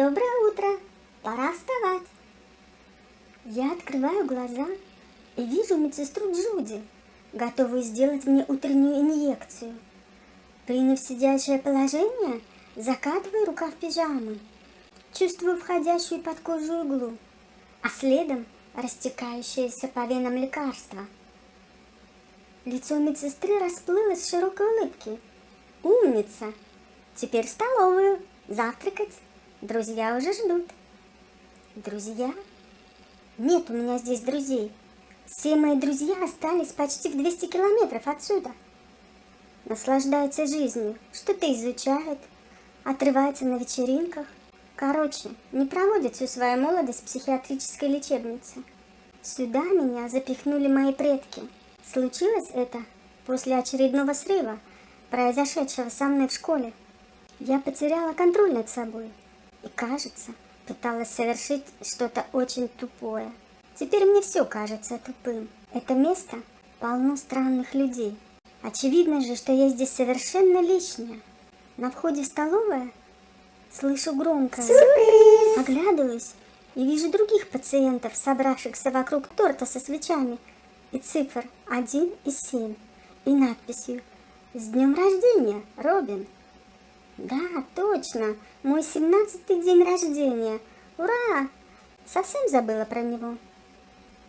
Доброе утро! Пора вставать. Я открываю глаза и вижу медсестру Джуди, готовую сделать мне утреннюю инъекцию. Приняв сидячее положение, закатываю рукав пижамы, чувствую входящую под кожу иглу, а следом растекающееся по венам лекарство. Лицо медсестры расплылось в широкой улыбке. Умница! Теперь в столовую, завтракать. Друзья уже ждут. Друзья? Нет у меня здесь друзей. Все мои друзья остались почти в 200 километров отсюда. Наслаждаются жизнью, что-то изучают, отрываются на вечеринках. Короче, не проводят всю свою молодость в психиатрической лечебнице. Сюда меня запихнули мои предки. Случилось это после очередного срыва, произошедшего со мной в школе. Я потеряла контроль над собой и, кажется, пыталась совершить что-то очень тупое. Теперь мне все кажется тупым. Это место полно странных людей. Очевидно же, что я здесь совершенно лишняя. На входе в столовая слышу громко. Сюрприз! Оглядываюсь и вижу других пациентов, собравшихся вокруг торта со свечами и цифр 1 и 7 и надписью «С днем рождения, Робин!» Да, точно, мой семнадцатый день рождения. Ура! Совсем забыла про него.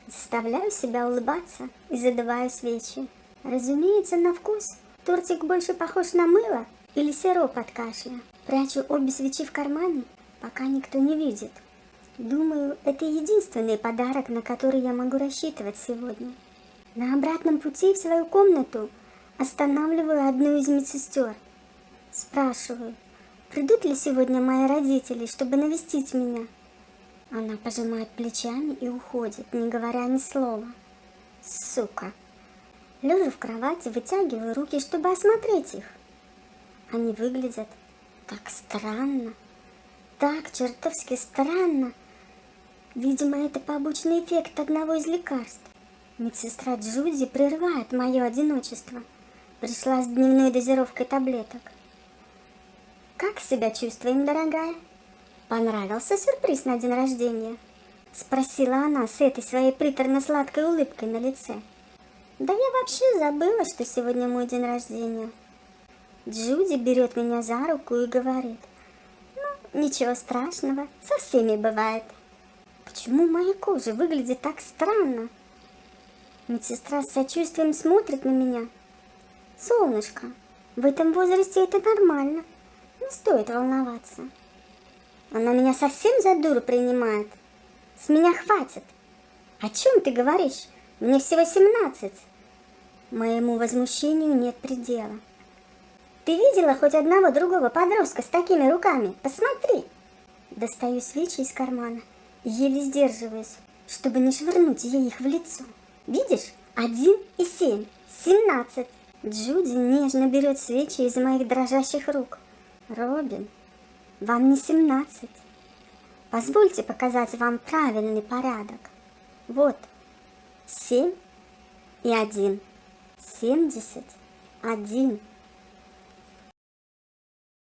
Заставляю себя улыбаться и задуваю свечи. Разумеется, на вкус тортик больше похож на мыло или сироп от кашля. Прячу обе свечи в кармане, пока никто не видит. Думаю, это единственный подарок, на который я могу рассчитывать сегодня. На обратном пути в свою комнату останавливаю одну из медсестер – Спрашиваю, придут ли сегодня мои родители, чтобы навестить меня? Она пожимает плечами и уходит, не говоря ни слова. Сука. Лежа в кровати, вытягиваю руки, чтобы осмотреть их. Они выглядят так странно, так чертовски странно. Видимо, это побочный эффект одного из лекарств. Медсестра Джуди прерывает мое одиночество. Пришла с дневной дозировкой таблеток. Как себя чувствуем, дорогая? Понравился сюрприз на день рождения? Спросила она с этой своей приторно-сладкой улыбкой на лице. Да я вообще забыла, что сегодня мой день рождения. Джуди берет меня за руку и говорит. Ну, ничего страшного, со всеми бывает. Почему моя кожа выглядит так странно? Медсестра с сочувствием смотрит на меня. Солнышко, в этом возрасте это нормально. Не стоит волноваться. Она меня совсем за дуру принимает. С меня хватит. О чем ты говоришь? Мне всего 17. Моему возмущению нет предела. Ты видела хоть одного другого подростка с такими руками? Посмотри. Достаю свечи из кармана еле сдерживаюсь, чтобы не швырнуть ей их в лицо. Видишь? Один и семь. Семнадцать. Джуди нежно берет свечи из моих дрожащих рук. Робин, вам не 17. Позвольте показать вам правильный порядок. Вот, 7 и 1. 70, 1.